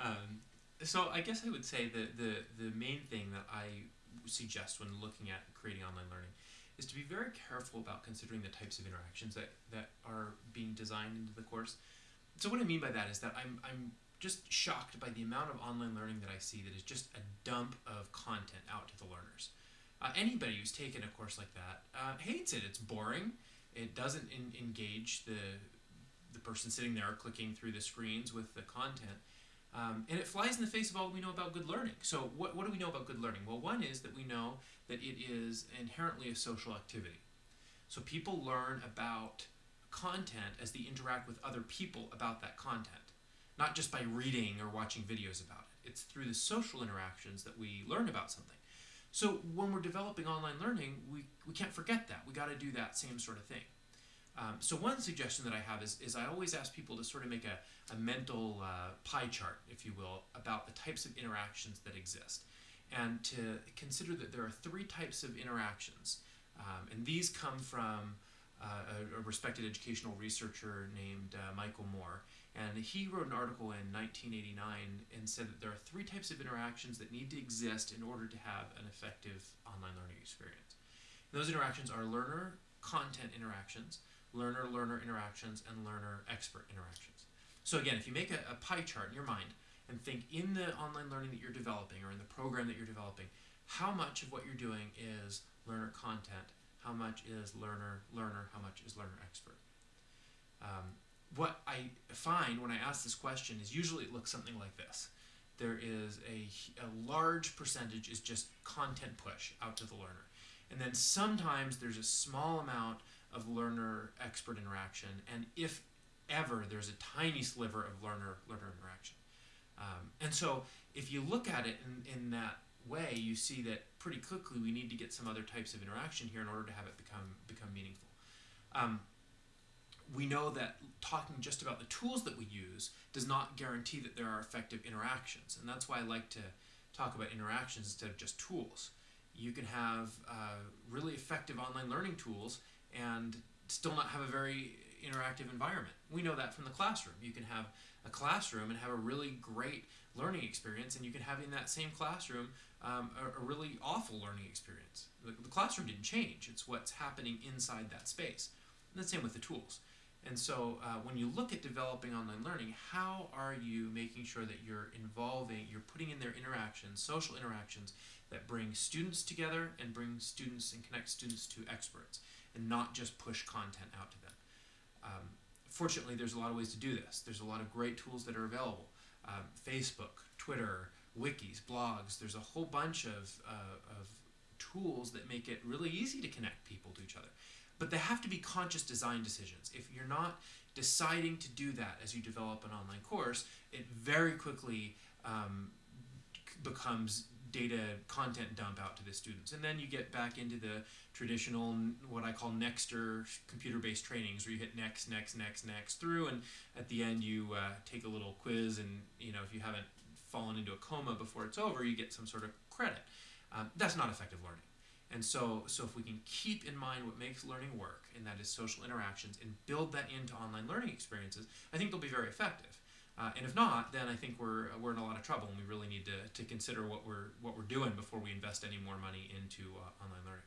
Um, so I guess I would say that the the main thing that I suggest when looking at creating online learning is to be very careful about considering the types of interactions that, that are being designed into the course. So what I mean by that is that I'm, I'm just shocked by the amount of online learning that I see that is just a dump of content out to the learners. Uh, anybody who's taken a course like that uh, hates it. It's boring. It doesn't engage the the person sitting there clicking through the screens with the content. Um, and it flies in the face of all we know about good learning. So, what, what do we know about good learning? Well, one is that we know that it is inherently a social activity. So, people learn about content as they interact with other people about that content, not just by reading or watching videos about it. It's through the social interactions that we learn about something. So, when we're developing online learning, we, we can't forget that. We got to do that same sort of thing. Um, so one suggestion that I have is, is I always ask people to sort of make a, a mental uh, pie chart, if you will, about the types of interactions that exist. And to consider that there are three types of interactions. Um, and these come from uh, a, a, respected educational researcher named uh, Michael Moore. And he wrote an article in 1989 and said that there are three types of interactions that need to exist in order to have an effective online learning experience. And those interactions are learner content interactions, learner learner interactions, and learner expert interactions. So, again, if you make a, a pie chart in your mind and think in the online learning that you're developing or in the program that you're developing, how much of what you're doing is learner content, how much is learner learner, how much is learner expert. Um, what I find when I ask this question is usually it looks something like this. There is a, a large percentage is just content push out to the learner. And then sometimes there's a small amount of learner expert interaction, and if ever, there's a tiny sliver of learner learner interaction. Um, and so, if you look at it in, in that way, you see that pretty quickly we need to get some other types of interaction here in order to have it become become meaningful. Um, we know that talking just about the tools that we use does not guarantee that there are effective interactions, and that's why I like to talk about interactions instead of just tools. You can have uh, really effective online learning tools and still not have a very interactive environment. We know that from the classroom. You can have a classroom and have a really great learning experience, and you can have in that same classroom um, a, a, really awful learning experience. The, the, classroom didn't change, it's what's happening inside that space. And the same with the tools. And so uh, when you look at developing online learning, how are you making sure that you're involving, you're putting in their interactions, social interactions that bring students together and bring students and connect students to experts? and not just push content out to them. Um, fortunately, there's a lot of ways to do this. There's a lot of great tools that are available. Um, Facebook, Twitter, wikis, blogs. There's a whole bunch of, uh, of tools that make it really easy to connect people to each other. But they have to be conscious design decisions. If you're not deciding to do that as you develop an online course, it very quickly um, becomes data content dump out to the students. And then you get back into the traditional, what I call Nexter computer-based trainings, where you hit next, next, next, next through, and at the end you uh, take a little quiz, and you know if you haven't fallen into a coma before it's over, you get some sort of credit. Um, that's not effective learning. And so, so if we can keep in mind what makes learning work, and that is social interactions, and build that into online learning experiences, I think they'll be very effective. Uh, and if not, then I think we're we're in a lot of trouble, and we really need to, to consider what we're what we're doing before we invest any more money into uh, online learning.